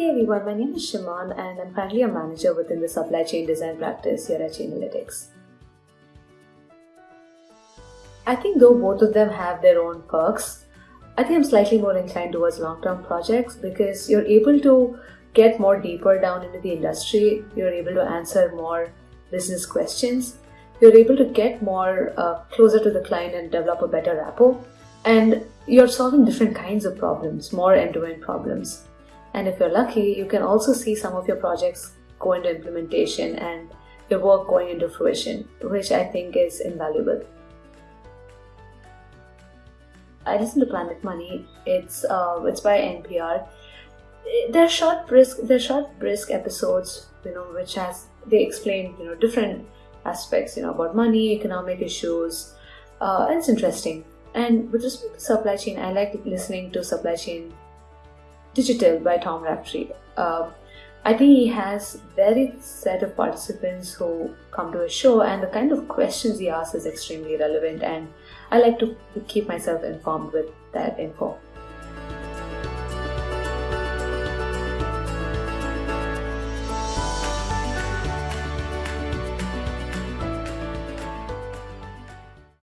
Hey everyone, my name is Shimon and I'm currently a manager within the supply chain design practice here at Chainalytics. I think though both of them have their own perks, I think I'm slightly more inclined towards long-term projects because you're able to get more deeper down into the industry, you're able to answer more business questions, you're able to get more uh, closer to the client and develop a better rapport, and you're solving different kinds of problems, more end-to-end problems. And if you're lucky, you can also see some of your projects go into implementation and your work going into fruition, which I think is invaluable. I listen to Planet Money. It's uh, it's by NPR. They're short, brisk. They're short, brisk episodes. You know, which has they explain you know different aspects. You know about money, economic issues. Uh, it's interesting. And with respect to supply chain, I like listening to supply chain Digital by Tom Raftery. Uh, I think he has varied set of participants who come to his show, and the kind of questions he asks is extremely relevant. And I like to keep myself informed with that info.